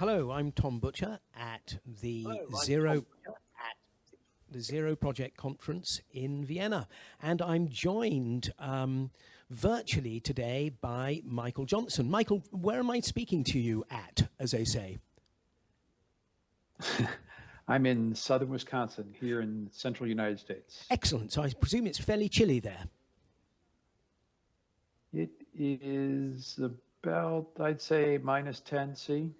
Hello, I'm Tom Butcher at the Hello, Zero the Zero Project Conference in Vienna, and I'm joined um, virtually today by Michael Johnson. Michael, where am I speaking to you at, as they say? I'm in southern Wisconsin, here in central United States. Excellent. So I presume it's fairly chilly there. It is about, I'd say, minus 10 C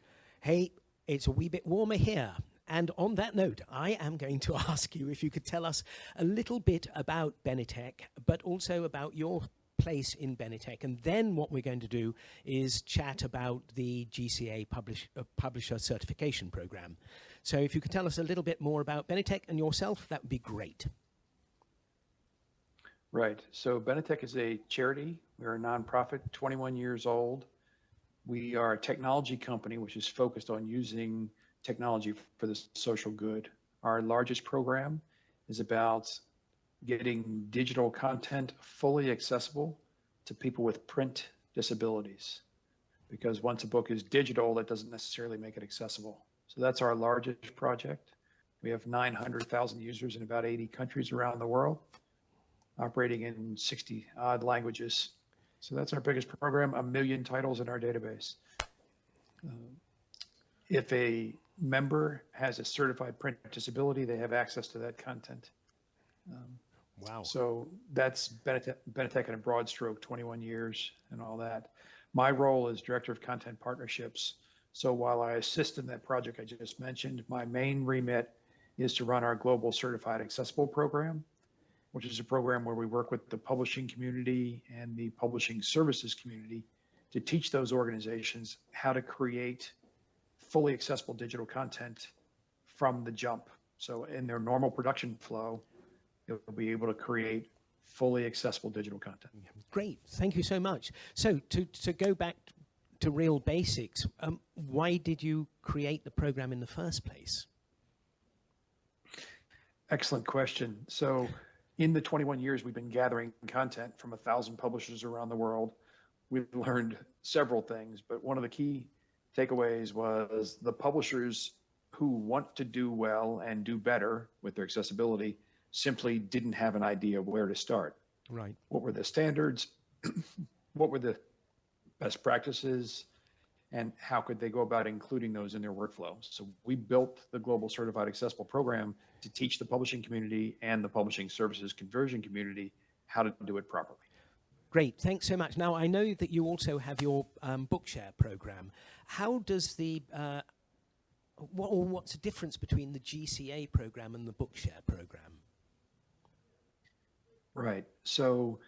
hey, it's a wee bit warmer here. And on that note, I am going to ask you if you could tell us a little bit about Benetech, but also about your place in Benetech. And then what we're going to do is chat about the GCA publish, uh, Publisher Certification Program. So if you could tell us a little bit more about Benetech and yourself, that would be great. Right. So Benetech is a charity. We're a nonprofit, 21 years old. We are a technology company which is focused on using technology for the social good. Our largest program is about getting digital content fully accessible to people with print disabilities. Because once a book is digital, that doesn't necessarily make it accessible. So that's our largest project. We have 900,000 users in about 80 countries around the world, operating in 60 odd languages. So that's our biggest program, a million titles in our database. Um, if a member has a certified print disability, they have access to that content. Um, wow. So that's Benetech, Benetech in a broad stroke, 21 years and all that. My role is Director of Content Partnerships. So while I assist in that project I just mentioned, my main remit is to run our Global Certified Accessible program which is a program where we work with the publishing community and the publishing services community to teach those organizations how to create fully accessible digital content from the jump. So in their normal production flow, they'll be able to create fully accessible digital content. Great, thank you so much. So to, to go back to real basics, um, why did you create the program in the first place? Excellent question. So in the 21 years we've been gathering content from a thousand publishers around the world, we've learned several things, but one of the key takeaways was the publishers who want to do well and do better with their accessibility simply didn't have an idea where to start. Right. What were the standards? what were the best practices? And how could they go about including those in their workflow. So we built the Global Certified Accessible program to teach the publishing community and the publishing services conversion community how to do it properly. Great, thanks so much. Now, I know that you also have your um, Bookshare program. How does the, uh, what, or what's the difference between the GCA program and the Bookshare program? Right, so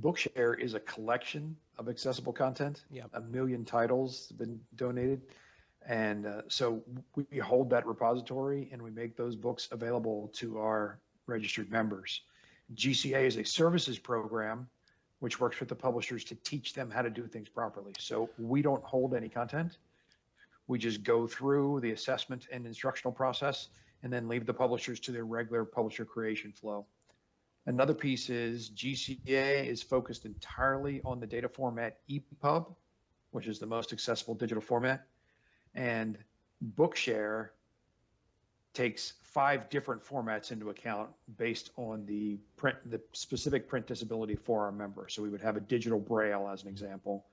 Bookshare is a collection of accessible content. Yeah. A million titles have been donated. And uh, so we hold that repository and we make those books available to our registered members. GCA is a services program which works with the publishers to teach them how to do things properly. So we don't hold any content. We just go through the assessment and instructional process and then leave the publishers to their regular publisher creation flow. Another piece is GCA is focused entirely on the data format EPUB, which is the most accessible digital format. And Bookshare takes five different formats into account based on the print, the specific print disability for our member. So we would have a digital braille as an example,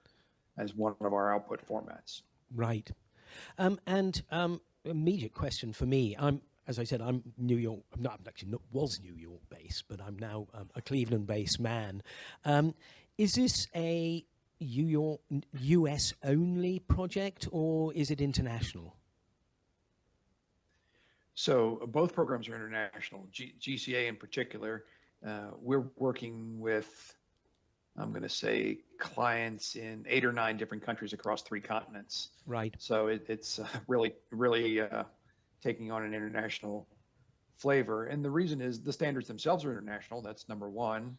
as one of our output formats. Right. Um, and um, immediate question for me. I'm as I said, I'm New York. I'm not I'm actually not, was New York based, but I'm now um, a Cleveland based man. Um, is this a New York US only project or is it international? So both programs are international. G GCA in particular, uh, we're working with, I'm going to say, clients in eight or nine different countries across three continents. Right. So it, it's uh, really, really uh, taking on an international flavor. And the reason is the standards themselves are international. That's number one.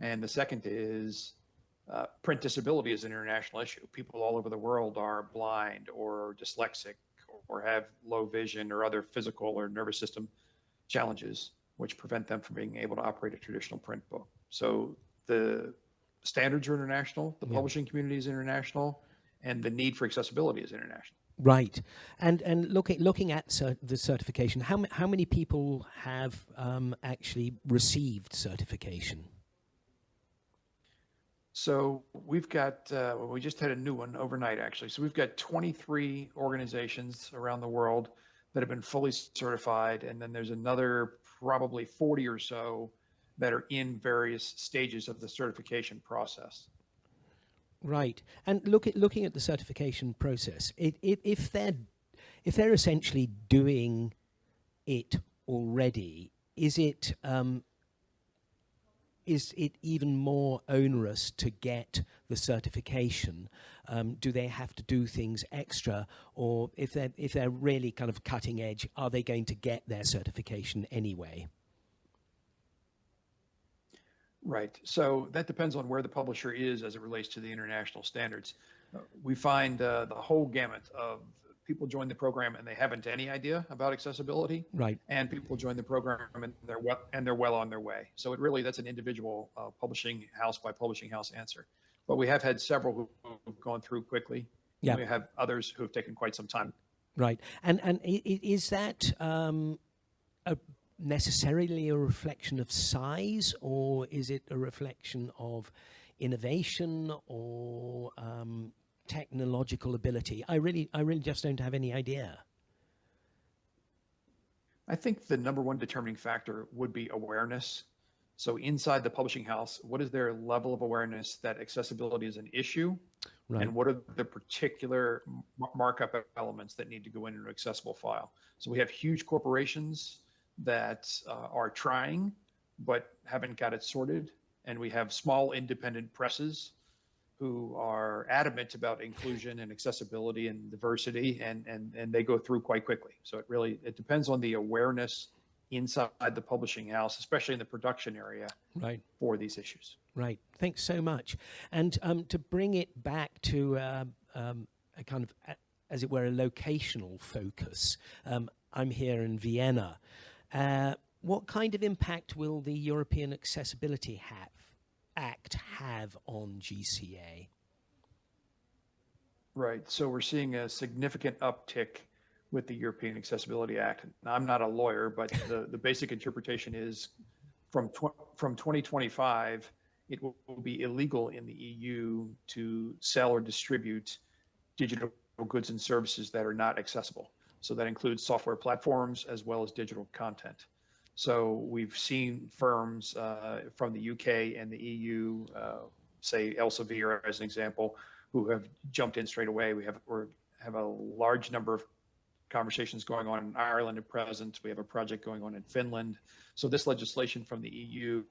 And the second is uh, print disability is an international issue. People all over the world are blind or dyslexic or have low vision or other physical or nervous system challenges, which prevent them from being able to operate a traditional print book. So the standards are international, the yeah. publishing community is international, and the need for accessibility is international. Right, and and looking looking at cer the certification, how how many people have um, actually received certification? So we've got uh, well, we just had a new one overnight actually. So we've got 23 organizations around the world that have been fully certified, and then there's another probably 40 or so that are in various stages of the certification process. Right, and look at looking at the certification process. It, it, if they're if they're essentially doing it already, is it um, is it even more onerous to get the certification? Um, do they have to do things extra, or if they're if they're really kind of cutting edge, are they going to get their certification anyway? Right. So that depends on where the publisher is as it relates to the international standards. We find uh, the whole gamut of people join the program and they haven't any idea about accessibility. Right. And people join the program and they're well and they're well on their way. So it really that's an individual uh, publishing house by publishing house answer. But we have had several who've gone through quickly. Yeah. We have others who have taken quite some time. Right. And and is that um, a necessarily a reflection of size or is it a reflection of innovation or um, technological ability? I really, I really just don't have any idea. I think the number one determining factor would be awareness. So inside the publishing house, what is their level of awareness that accessibility is an issue? Right. And what are the particular markup elements that need to go into an accessible file? So we have huge corporations that uh, are trying but haven't got it sorted. And we have small independent presses who are adamant about inclusion and accessibility and diversity and, and, and they go through quite quickly. So it really, it depends on the awareness inside the publishing house, especially in the production area right. for these issues. Right. Thanks so much. And um, to bring it back to uh, um, a kind of, as it were, a locational focus, um, I'm here in Vienna. Uh, what kind of impact will the European Accessibility have, Act have on GCA? Right. So we're seeing a significant uptick with the European Accessibility Act. Now, I'm not a lawyer, but the, the basic interpretation is from, tw- from 2025, it will, will be illegal in the EU to sell or distribute digital goods and services that are not accessible. So that includes software platforms as well as digital content. So we've seen firms uh, from the UK and the EU, uh, say Elsevier as an example, who have jumped in straight away. We have we have a large number of conversations going on in Ireland at present. We have a project going on in Finland. So this legislation from the EU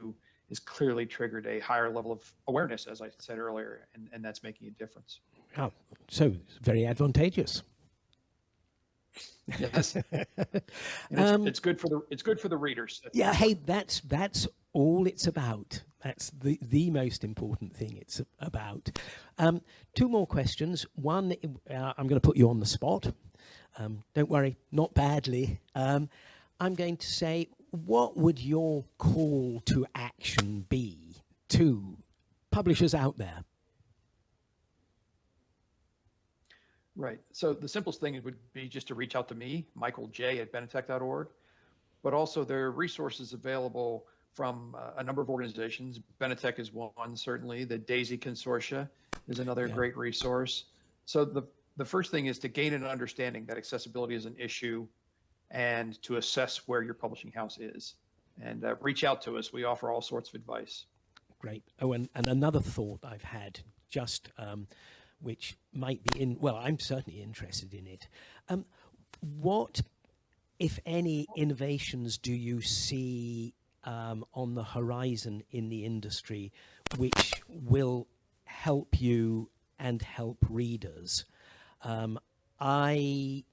has clearly triggered a higher level of awareness, as I said earlier, and, and that's making a difference. Oh, so very advantageous. Yes, it's, um, it's, good for the it's good for the readers. Yeah, hey, that's that's all it's about. That's the the most important thing it's about. Um, two more questions. One, uh, I'm going to put you on the spot. Um, don't worry, not badly. Um, I'm going to say, what would your call to action be to publishers out there? Right. So the simplest thing would be just to reach out to me, Michael J at benetech.org, but also there are resources available from uh, a number of organizations. Benetech is one, certainly. The DAISY Consortia is another yeah. great resource. So the, the first thing is to gain an understanding that accessibility is an issue and to assess where your publishing house is. And uh, reach out to us. We offer all sorts of advice. Great. Oh, and, and another thought I've had just um, which might be in, well, I'm certainly interested in it. Um, what, if any, innovations do you see um, on the horizon in the industry which will help you and help readers? Um, I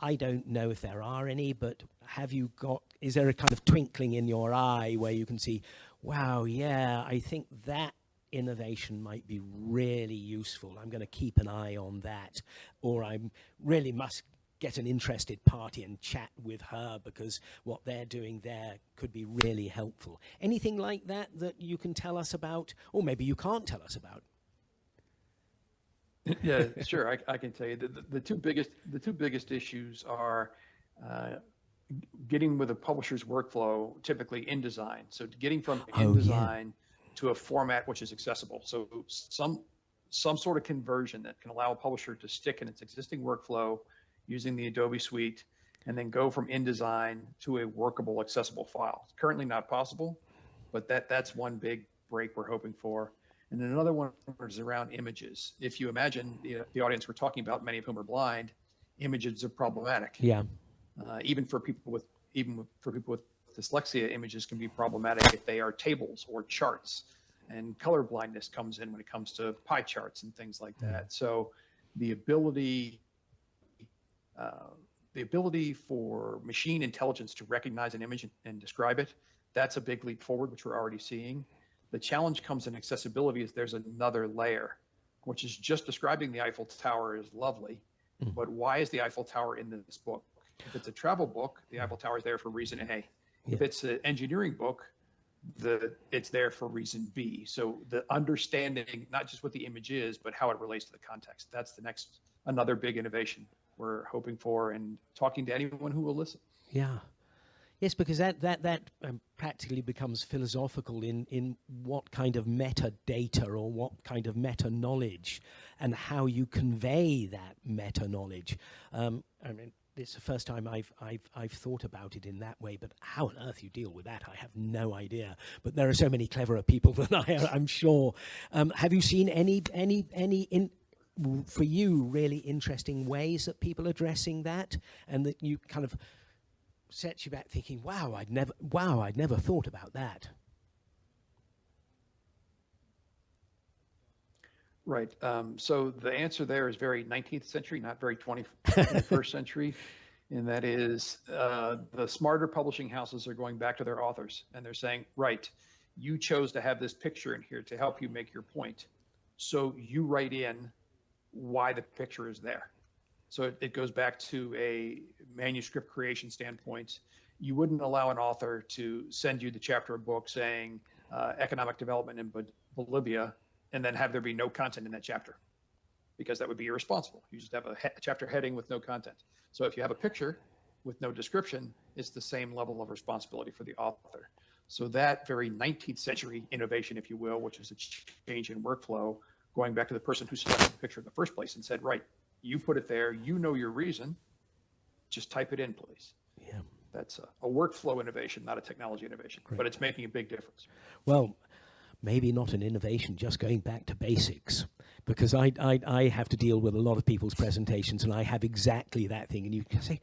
I don't know if there are any, but have you got, is there a kind of twinkling in your eye where you can see, wow, yeah, I think that innovation might be really useful. I'm going to keep an eye on that. Or I really must get an interested party and chat with her because what they're doing there could be really helpful. Anything like that that you can tell us about, or maybe you can't tell us about? yeah, sure. I, I can tell you the, the, the two biggest the two biggest issues are uh, getting with a publisher's workflow, typically InDesign. So getting from Oh, yeah. To a format which is accessible. So some some sort of conversion that can allow a publisher to stick in its existing workflow using the Adobe suite and then go from InDesign to a workable, accessible file. It's currently not possible, but that that's one big break we're hoping for. And then another one is around images. If you imagine the, the audience we're talking about, many of whom are blind, images are problematic. Yeah. Uh, even for people with even for people with dyslexia, images can be problematic if they are tables or charts. And color blindness comes in when it comes to pie charts and things like that. So the ability uh, the ability for machine intelligence to recognize an image and, and describe it, that's a big leap forward, which we're already seeing. The challenge comes in accessibility is there's another layer, which is just describing the Eiffel Tower is lovely, Mm. but why is the Eiffel Tower in this book? If it's a travel book, the Eiffel Tower is there for reason A. If it's an engineering book, the it's there for reason B. So the understanding not just what the image is, but how it relates to the context. That's the next another big innovation we're hoping for and talking to anyone who will listen. Yeah. Yes, because that that that um, practically becomes philosophical in in what kind of metadata or what kind of meta knowledge, and how you convey that meta knowledge. Um, I mean, it's the first time I've I've I've thought about it in that way. But how on earth you deal with that, I have no idea. But there are so many cleverer people than I. I'm sure. Um, have you seen any any any in for you really interesting ways that people are addressing that, and that you kind of sets you back thinking, wow, I'd never, wow, I'd never thought about that. Right. Um, so the answer there is very 19th century, not very 20, 21st century. And that is uh, the smarter publishing houses are going back to their authors and they're saying, right, you chose to have this picture in here to help you make your point. So you write in why the picture is there. So it, it goes back to a manuscript creation standpoint. You wouldn't allow an author to send you the chapter of book saying uh, economic development in Bolivia and then have there be no content in that chapter because that would be irresponsible. You just have a he- chapter heading with no content. So if you have a picture with no description, it's the same level of responsibility for the author. So that very 19th century innovation, if you will, which is a ch- change in workflow, going back to the person who selected the picture in the first place and said, right, you put it there, you know your reason, just type it in, please. Yeah. That's a, a workflow innovation, not a technology innovation, but it's making a big difference. Well, maybe not an innovation, just going back to basics. Because I, I, I have to deal with a lot of people's presentations and I have exactly that thing. And you can say,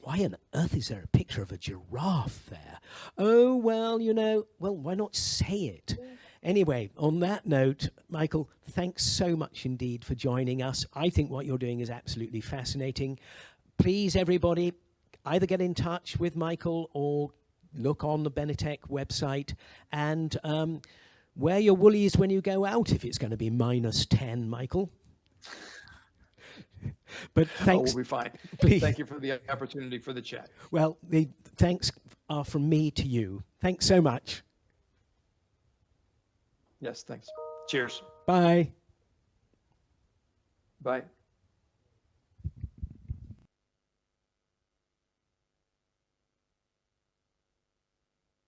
why on earth is there a picture of a giraffe there? Oh, well, you know, well, why not say it? Anyway, on that note, Michael, thanks so much indeed for joining us. I think what you're doing is absolutely fascinating. Please, everybody, either get in touch with Michael or look on the Benetech website and um, wear your woolies when you go out if it's going to be minus 10, Michael. but Oh, we'll be fine. Please. Thank you for the opportunity for the chat. Well, the thanks are from me to you. Thanks so much. Yes, thanks. Cheers. Bye. Bye.